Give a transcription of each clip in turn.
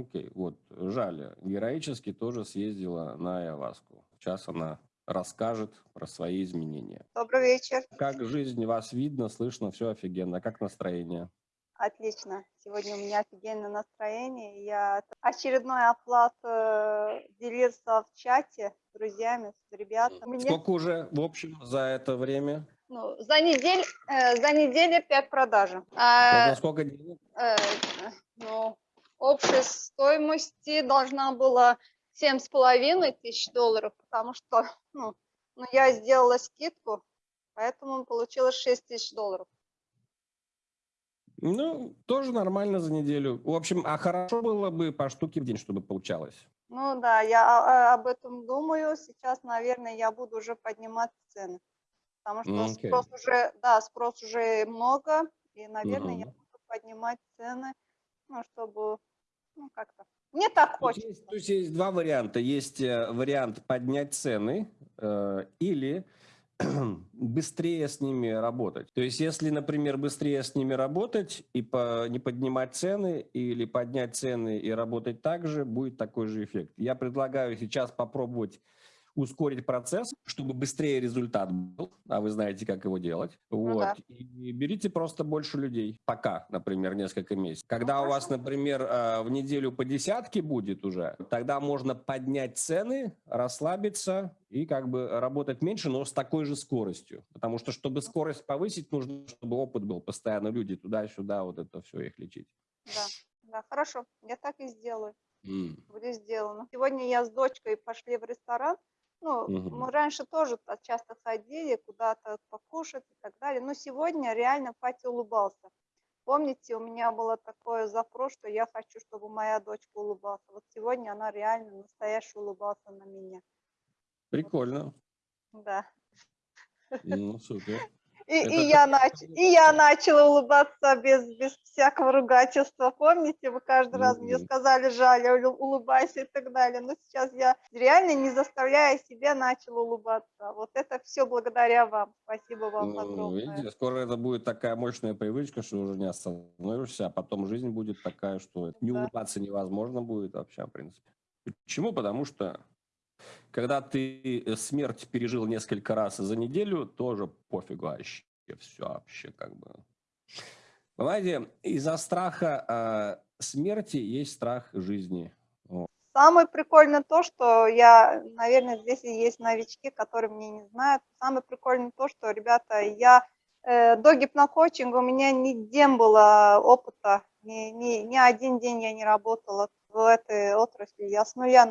Окей, вот, Жаля героически тоже съездила на Айаваску. Сейчас она расскажет про свои изменения. Добрый вечер. Как жизнь, вас видно, слышно, все офигенно. Как настроение? Отлично. Сегодня у меня офигенное настроение. Я очередной оплат э, делился в чате с друзьями, с ребятами. Сколько уже, в общем, за это время? Ну, за неделю, э, за неделю 5 продаж. А, сколько денег? Э, ну, общей стоимости должна была семь с половиной тысяч долларов, потому что ну, ну, я сделала скидку, поэтому получилось 6 тысяч долларов. Ну, тоже нормально за неделю. В общем, а хорошо было бы по штуке в день, чтобы получалось. Ну да, я об этом думаю. Сейчас, наверное, я буду уже поднимать цены. Потому что okay. спрос уже, да, спрос уже много. И, наверное, uh -huh. я буду поднимать цены, ну, чтобы, ну, как-то. Мне так хочется. Есть, то есть есть два варианта. Есть э, вариант поднять цены э, или быстрее с ними работать. То есть, если, например, быстрее с ними работать и по, не поднимать цены, или поднять цены и работать так же, будет такой же эффект. Я предлагаю сейчас попробовать ускорить процесс, чтобы быстрее результат был, а вы знаете, как его делать. Ну, вот. Да. И берите просто больше людей. Пока, например, несколько месяцев. Когда ну, у вас, например, э, в неделю по десятке будет уже, тогда можно поднять цены, расслабиться и как бы работать меньше, но с такой же скоростью. Потому что, чтобы скорость повысить, нужно, чтобы опыт был постоянно. Люди туда-сюда, вот это все их лечить. Да, да, хорошо. Я так и сделаю. Mm. Будет сделано. Сегодня я с дочкой пошли в ресторан, ну, угу. мы раньше тоже часто ходили куда-то покушать и так далее, но сегодня реально Пати улыбался. Помните, у меня было такое запрос, что я хочу, чтобы моя дочка улыбалась. Вот сегодня она реально настоящая улыбался на меня. Прикольно. Вот. Да. Ну, супер. И, и, я нач... и я начала улыбаться без, без всякого ругательства. Помните, вы каждый раз мне сказали, жаль, улыбайся и так далее. Но сейчас я реально не заставляя себя начала улыбаться. Вот это все благодаря вам. Спасибо вам ну, огромное. Видите, скоро это будет такая мощная привычка, что уже не остановишься, а потом жизнь будет такая, что не да. улыбаться невозможно будет вообще, в принципе. Почему? Потому что когда ты э, смерть пережил несколько раз за неделю, тоже пофигу вообще. Все вообще как бы. Понимаете, из-за страха э, смерти есть страх жизни. Самое прикольное то, что я, наверное, здесь и есть новички, которые мне не знают. Самое прикольное то, что, ребята, я э, до гипнокоучинга у меня нигде было опыта, ни, ни, ни один день я не работала в этой отрасли. Я с нуля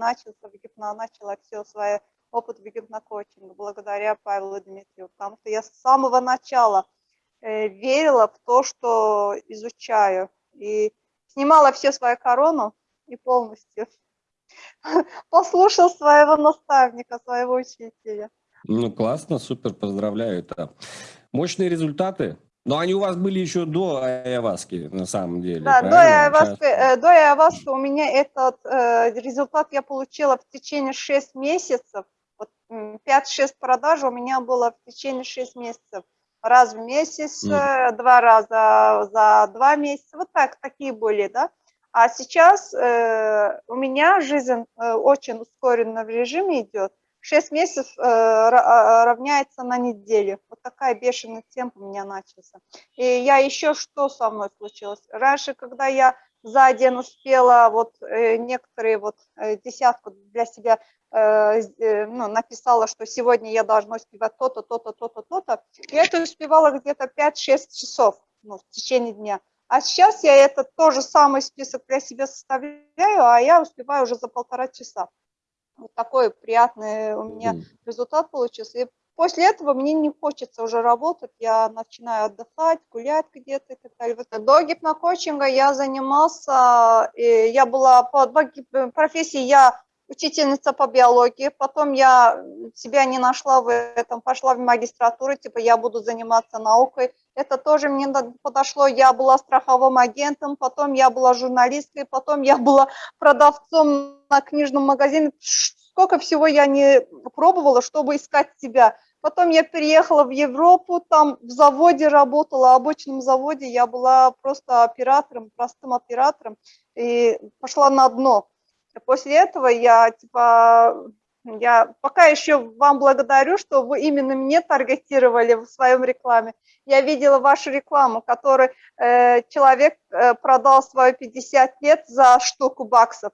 гипно, начала все свое опыт в гипнокоучинга благодаря Павлу Дмитриеву, потому что я с самого начала э, верила в то, что изучаю, и снимала все свою корону и полностью послушал своего наставника, своего учителя. Ну, классно, супер, поздравляю. Это мощные результаты. Но они у вас были еще до Айаваски, на самом деле. Да, до Айаваски, э, до Айаваски у меня этот э, результат я получила в течение 6 месяцев. Вот 5-6 продаж у меня было в течение 6 месяцев. Раз в месяц, mm. два раза за два месяца. Вот так, такие были, да. А сейчас э, у меня жизнь э, очень ускоренно в режиме идет. 6 месяцев э, а, равняется на неделю. Вот такая бешеный темп у меня начался. И я еще что со мной случилось? Раньше, когда я за день успела вот э, некоторые вот э, десятку для себя ну, написала, что сегодня я должна успевать то-то, то-то, то-то, то-то. Я это успевала где-то 5-6 часов ну, в течение дня. А сейчас я это тоже самый список для себя составляю, а я успеваю уже за полтора часа. Вот такой приятный у меня результат получился. И после этого мне не хочется уже работать, я начинаю отдыхать, гулять где-то и так далее. До гипнокоучинга я занимался, я была по профессии, я учительница по биологии, потом я себя не нашла в этом, пошла в магистратуру, типа я буду заниматься наукой. Это тоже мне подошло, я была страховым агентом, потом я была журналисткой, потом я была продавцом на книжном магазине. Сколько всего я не пробовала, чтобы искать себя. Потом я переехала в Европу, там в заводе работала, обычном заводе. Я была просто оператором, простым оператором, и пошла на дно. После этого я, типа, я пока еще вам благодарю, что вы именно мне таргетировали в своем рекламе. Я видела вашу рекламу, которой э, человек э, продал свою 50 лет за штуку баксов.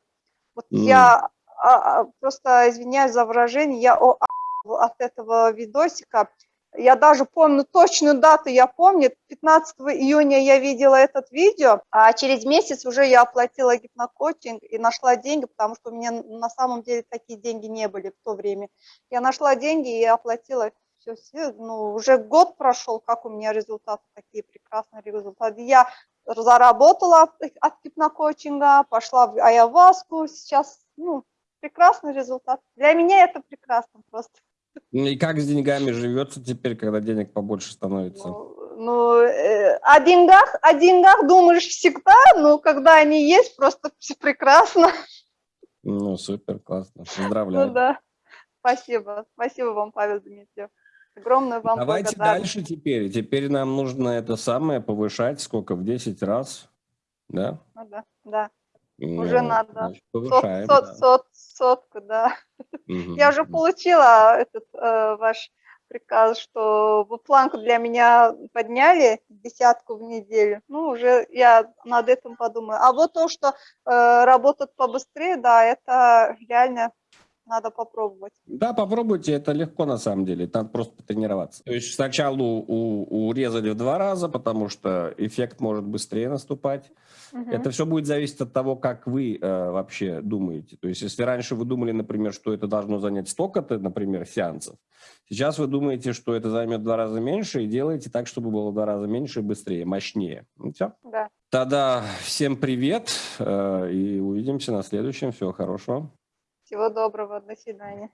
Вот mm. я а, а, просто извиняюсь за выражение, я о, от этого видосика. Я даже помню точную дату, я помню, 15 июня я видела этот видео, а через месяц уже я оплатила гипнокоучинг и нашла деньги, потому что у меня на самом деле такие деньги не были в то время. Я нашла деньги и оплатила все, все ну, уже год прошел, как у меня результаты, такие прекрасные результаты. Я заработала от гипнокоучинга, пошла в Айаваску, сейчас, ну, прекрасный результат. Для меня это прекрасно просто. Ну и как с деньгами живется теперь, когда денег побольше становится? Ну, ну э, о деньгах, о деньгах думаешь всегда, но когда они есть, просто все прекрасно. Ну, супер, классно. Поздравляю. Ну да. Спасибо. Спасибо вам, Павел Дмитриев. Огромное вам Давайте дальше теперь. Теперь нам нужно это самое повышать сколько? В 10 раз? Да? Ну да, да. Ну, уже надо. Значит, повышаем, сот, да. сот, сотку, да. Мгм. Я уже получила этот э, ваш приказ, что вы планку для меня подняли, десятку в неделю. Ну, уже я над этим подумаю. А вот то, что э, работать побыстрее, да, это реально надо попробовать. Да, попробуйте, это легко на самом деле, надо просто потренироваться. То есть сначала у- урезали в два раза, потому что эффект может быстрее наступать. Мгм. Это все будет зависеть от того, как вы э, вообще думаете. То есть если раньше вы думали, например, что это должно занять столько-то, например, сеансов, сейчас вы думаете, что это займет в два раза меньше, и делаете так, чтобы было в два раза меньше и быстрее, мощнее. Ну, все. Да. Тогда всем привет, э, и увидимся на следующем. Всего хорошего. Всего доброго, до свидания.